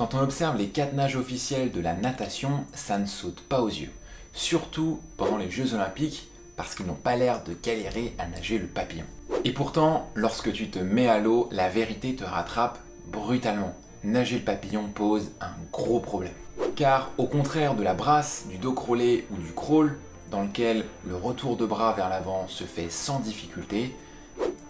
Quand on observe les quatre nages officiels de la natation, ça ne saute pas aux yeux. Surtout pendant les Jeux Olympiques, parce qu'ils n'ont pas l'air de galérer à nager le papillon. Et pourtant, lorsque tu te mets à l'eau, la vérité te rattrape brutalement. Nager le papillon pose un gros problème. Car au contraire de la brasse, du dos crawlé ou du crawl, dans lequel le retour de bras vers l'avant se fait sans difficulté,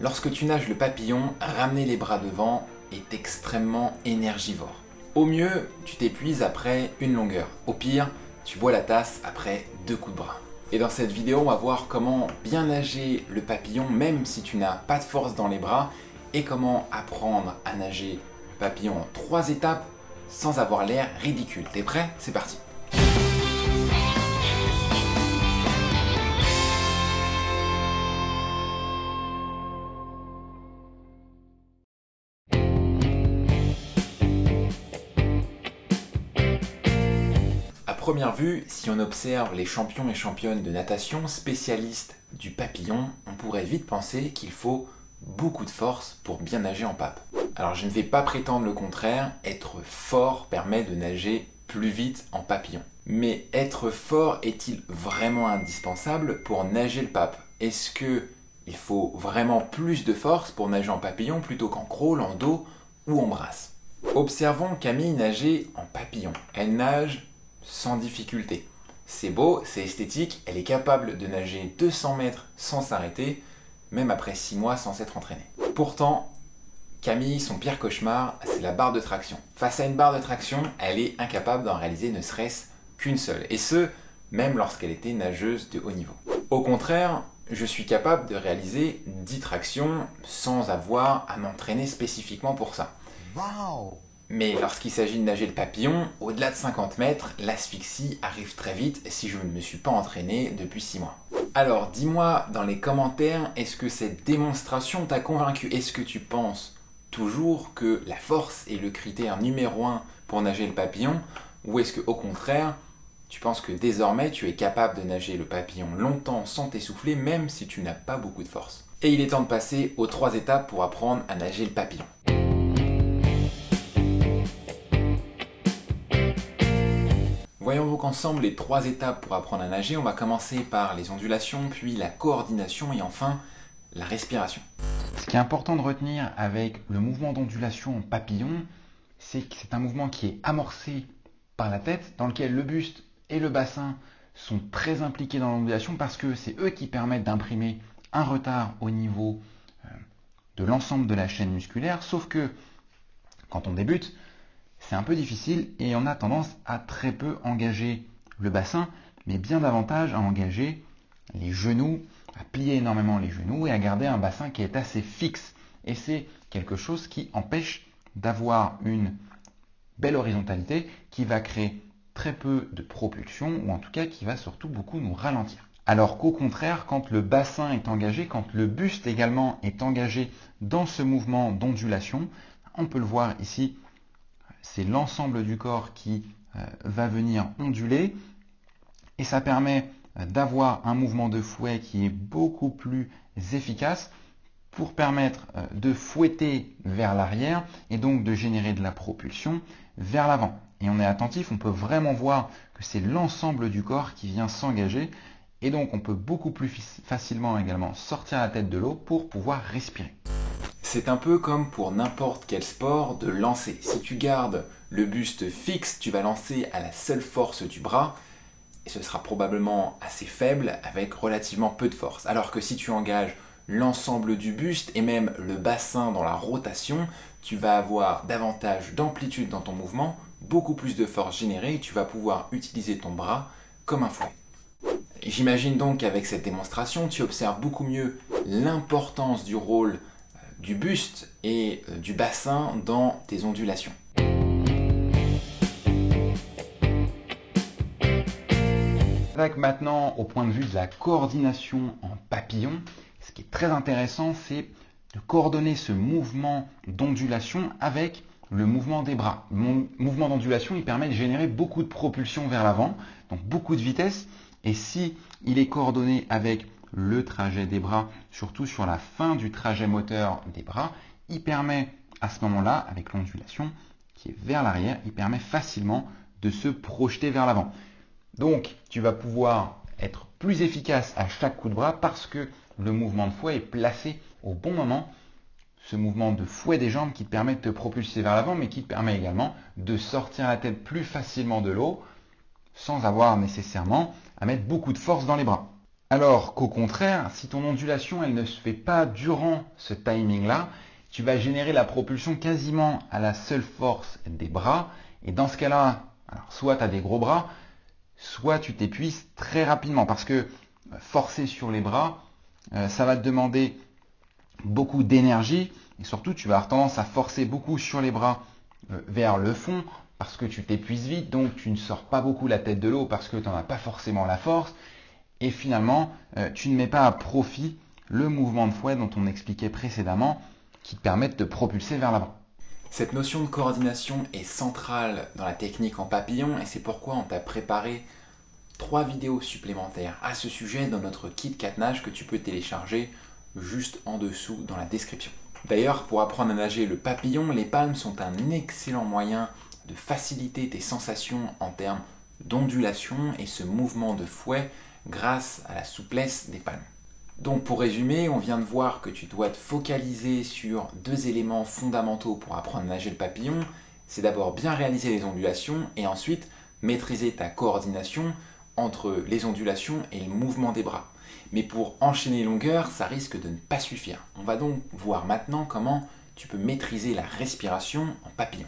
lorsque tu nages le papillon, ramener les bras devant est extrêmement énergivore. Au mieux, tu t'épuises après une longueur. Au pire, tu bois la tasse après deux coups de bras. Et dans cette vidéo, on va voir comment bien nager le papillon même si tu n'as pas de force dans les bras et comment apprendre à nager le papillon en trois étapes sans avoir l'air ridicule. T'es prêt? C'est parti première vue, si on observe les champions et championnes de natation spécialistes du papillon, on pourrait vite penser qu'il faut beaucoup de force pour bien nager en pape. Alors je ne vais pas prétendre le contraire, être fort permet de nager plus vite en papillon. Mais être fort est-il vraiment indispensable pour nager le pape? Est-ce que il faut vraiment plus de force pour nager en papillon plutôt qu'en crawl, en dos ou en brasse? Observons Camille nager en papillon. Elle nage sans difficulté. C'est beau, c'est esthétique, elle est capable de nager 200 mètres sans s'arrêter, même après 6 mois sans s'être entraînée. Pourtant, Camille, son pire cauchemar, c'est la barre de traction. Face à une barre de traction, elle est incapable d'en réaliser ne serait-ce qu'une seule, et ce, même lorsqu'elle était nageuse de haut niveau. Au contraire, je suis capable de réaliser 10 tractions sans avoir à m'entraîner spécifiquement pour ça. Mais lorsqu'il s'agit de nager le papillon, au-delà de 50 mètres, l'asphyxie arrive très vite si je ne me suis pas entraîné depuis 6 mois. Alors dis-moi dans les commentaires, est-ce que cette démonstration t'a convaincu? Est-ce que tu penses toujours que la force est le critère numéro 1 pour nager le papillon? Ou est-ce que au contraire, tu penses que désormais tu es capable de nager le papillon longtemps sans t'essouffler même si tu n'as pas beaucoup de force? Et il est temps de passer aux trois étapes pour apprendre à nager le papillon. Ensemble les trois étapes pour apprendre à nager. On va commencer par les ondulations, puis la coordination et enfin la respiration. Ce qui est important de retenir avec le mouvement d'ondulation en papillon, c'est que c'est un mouvement qui est amorcé par la tête, dans lequel le buste et le bassin sont très impliqués dans l'ondulation parce que c'est eux qui permettent d'imprimer un retard au niveau euh, de l'ensemble de la chaîne musculaire, sauf que quand on débute, c'est un peu difficile et on a tendance à très peu engager le bassin, mais bien davantage à engager les genoux, à plier énormément les genoux et à garder un bassin qui est assez fixe. Et c'est quelque chose qui empêche d'avoir une belle horizontalité qui va créer très peu de propulsion ou en tout cas qui va surtout beaucoup nous ralentir. Alors qu'au contraire, quand le bassin est engagé, quand le buste également est engagé dans ce mouvement d'ondulation, on peut le voir ici c'est l'ensemble du corps qui euh, va venir onduler et ça permet euh, d'avoir un mouvement de fouet qui est beaucoup plus efficace pour permettre euh, de fouetter vers l'arrière et donc de générer de la propulsion vers l'avant. Et on est attentif, on peut vraiment voir que c'est l'ensemble du corps qui vient s'engager et donc on peut beaucoup plus facilement également sortir la tête de l'eau pour pouvoir respirer. C'est un peu comme pour n'importe quel sport de lancer. Si tu gardes le buste fixe, tu vas lancer à la seule force du bras et ce sera probablement assez faible avec relativement peu de force. Alors que si tu engages l'ensemble du buste et même le bassin dans la rotation, tu vas avoir davantage d'amplitude dans ton mouvement, beaucoup plus de force générée et tu vas pouvoir utiliser ton bras comme un fouet. J'imagine donc qu'avec cette démonstration, tu observes beaucoup mieux l'importance du rôle du buste et euh, du bassin dans tes ondulations. Avec maintenant au point de vue de la coordination en papillon, ce qui est très intéressant, c'est de coordonner ce mouvement d'ondulation avec le mouvement des bras. Le mouvement d'ondulation, il permet de générer beaucoup de propulsion vers l'avant, donc beaucoup de vitesse. Et si il est coordonné avec le trajet des bras, surtout sur la fin du trajet moteur des bras, il permet à ce moment-là, avec l'ondulation, qui est vers l'arrière, il permet facilement de se projeter vers l'avant. Donc, tu vas pouvoir être plus efficace à chaque coup de bras parce que le mouvement de fouet est placé au bon moment. Ce mouvement de fouet des jambes qui te permet de te propulser vers l'avant, mais qui te permet également de sortir la tête plus facilement de l'eau sans avoir nécessairement à mettre beaucoup de force dans les bras. Alors qu'au contraire, si ton ondulation elle ne se fait pas durant ce timing-là, tu vas générer la propulsion quasiment à la seule force des bras. Et dans ce cas-là, soit tu as des gros bras, soit tu t'épuises très rapidement. Parce que euh, forcer sur les bras, euh, ça va te demander beaucoup d'énergie. Et surtout tu vas avoir tendance à forcer beaucoup sur les bras euh, vers le fond parce que tu t'épuises vite, donc tu ne sors pas beaucoup la tête de l'eau parce que tu n'en as pas forcément la force et finalement tu ne mets pas à profit le mouvement de fouet dont on expliquait précédemment qui te permet de te propulser vers l'avant. Cette notion de coordination est centrale dans la technique en papillon et c'est pourquoi on t'a préparé trois vidéos supplémentaires à ce sujet dans notre kit catenage que tu peux télécharger juste en dessous dans la description. D'ailleurs, pour apprendre à nager le papillon, les palmes sont un excellent moyen de faciliter tes sensations en termes d'ondulation et ce mouvement de fouet grâce à la souplesse des palmes. Donc pour résumer, on vient de voir que tu dois te focaliser sur deux éléments fondamentaux pour apprendre à nager le papillon. C'est d'abord bien réaliser les ondulations et ensuite maîtriser ta coordination entre les ondulations et le mouvement des bras. Mais pour enchaîner longueur, ça risque de ne pas suffire. On va donc voir maintenant comment tu peux maîtriser la respiration en papillon.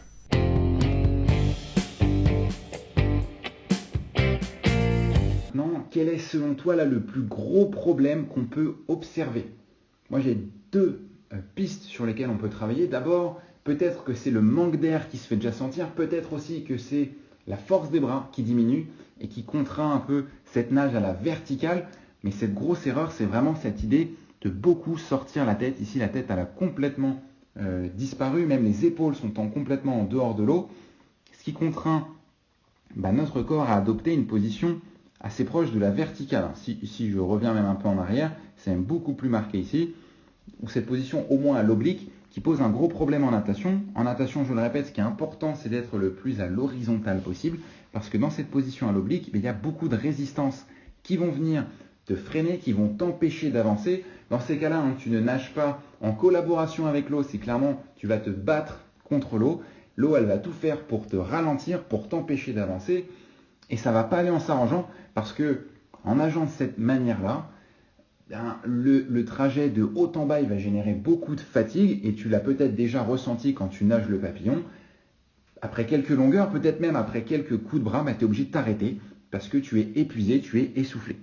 Quel est selon toi là le plus gros problème qu'on peut observer? Moi j'ai deux euh, pistes sur lesquelles on peut travailler. D'abord, peut-être que c'est le manque d'air qui se fait déjà sentir, peut-être aussi que c'est la force des bras qui diminue et qui contraint un peu cette nage à la verticale. Mais cette grosse erreur, c'est vraiment cette idée de beaucoup sortir la tête. Ici, la tête, a complètement euh, disparu, même les épaules sont en complètement en dehors de l'eau, ce qui contraint bah, notre corps à adopter une position assez proche de la verticale. Si, je reviens même un peu en arrière, c'est beaucoup plus marqué ici, où cette position au moins à l'oblique qui pose un gros problème en natation. En natation, je le répète, ce qui est important, c'est d'être le plus à l'horizontale possible, parce que dans cette position à l'oblique, il y a beaucoup de résistances qui vont venir te freiner, qui vont t'empêcher d'avancer. Dans ces cas-là, hein, tu ne nages pas en collaboration avec l'eau, c'est clairement tu vas te battre contre l'eau. L'eau, elle va tout faire pour te ralentir, pour t'empêcher d'avancer. Et ça va pas aller en s'arrangeant parce que en nageant de cette manière-là, ben, le, trajet de haut en bas il va générer beaucoup de fatigue et tu l'as peut-être déjà ressenti quand tu nages le papillon. Après quelques longueurs, peut-être même après quelques coups de bras, ben, tu es obligé de t'arrêter parce que tu es épuisé, tu es essoufflé.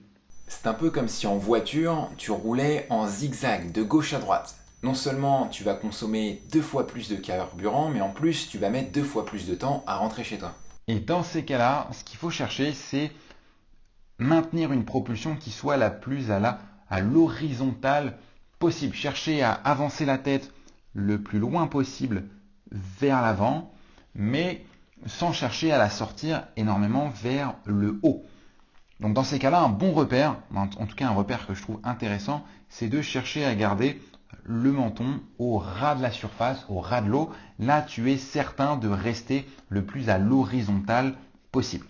C'est un peu comme si en voiture, tu roulais en zigzag de gauche à droite. Non seulement tu vas consommer deux fois plus de carburant, mais en plus tu vas mettre deux fois plus de temps à rentrer chez toi. Et dans ces cas-là, ce qu'il faut chercher, c'est maintenir une propulsion qui soit la plus à l'horizontale possible. Chercher à avancer la tête le plus loin possible vers l'avant, mais sans chercher à la sortir énormément vers le haut. Donc dans ces cas-là, un bon repère, en tout cas un repère que je trouve intéressant, c'est de chercher à garder le menton au ras de la surface, au ras de l'eau. Là, tu es certain de rester le plus à l'horizontale possible.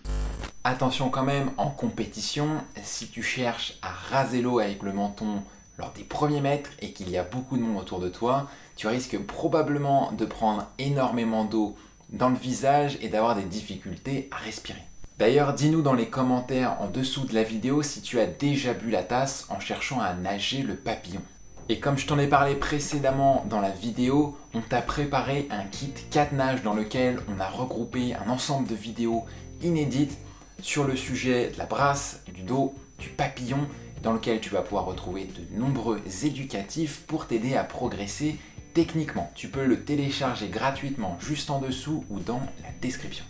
Attention quand même, en compétition, si tu cherches à raser l'eau avec le menton lors des premiers mètres et qu'il y a beaucoup de monde autour de toi, tu risques probablement de prendre énormément d'eau dans le visage et d'avoir des difficultés à respirer. D'ailleurs, dis-nous dans les commentaires en dessous de la vidéo si tu as déjà bu la tasse en cherchant à nager le papillon. Et comme je t'en ai parlé précédemment dans la vidéo, on t'a préparé un kit 4 nages dans lequel on a regroupé un ensemble de vidéos inédites sur le sujet de la brasse, du dos, du papillon, dans lequel tu vas pouvoir retrouver de nombreux éducatifs pour t'aider à progresser techniquement. Tu peux le télécharger gratuitement juste en dessous ou dans la description.